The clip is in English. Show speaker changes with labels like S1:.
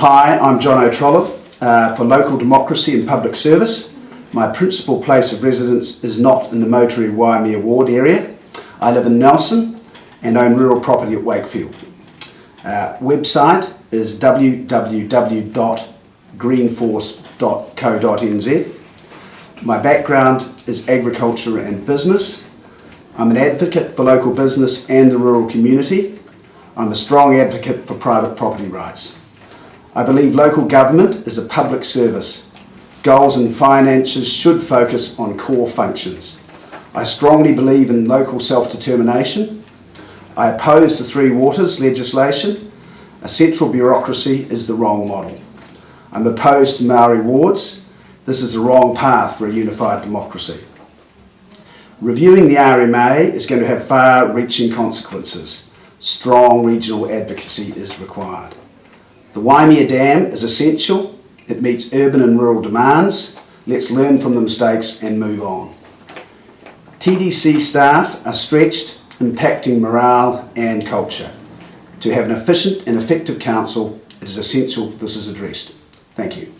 S1: Hi, I'm John O'Trollope uh, for Local Democracy and Public Service. My principal place of residence is not in the Moutere-Waimea Ward area. I live in Nelson and own rural property at Wakefield. Uh, website is www.greenforce.co.nz. My background is agriculture and business. I'm an advocate for local business and the rural community. I'm a strong advocate for private property rights. I believe local government is a public service. Goals and finances should focus on core functions. I strongly believe in local self-determination. I oppose the Three Waters legislation. A central bureaucracy is the wrong model. I'm opposed to Maori wards. This is the wrong path for a unified democracy. Reviewing the RMA is going to have far-reaching consequences. Strong regional advocacy is required. The Waimea Dam is essential. It meets urban and rural demands. Let's learn from the mistakes and move on. TDC staff are stretched, impacting morale and culture. To have an efficient and effective council, it is essential this is addressed. Thank you.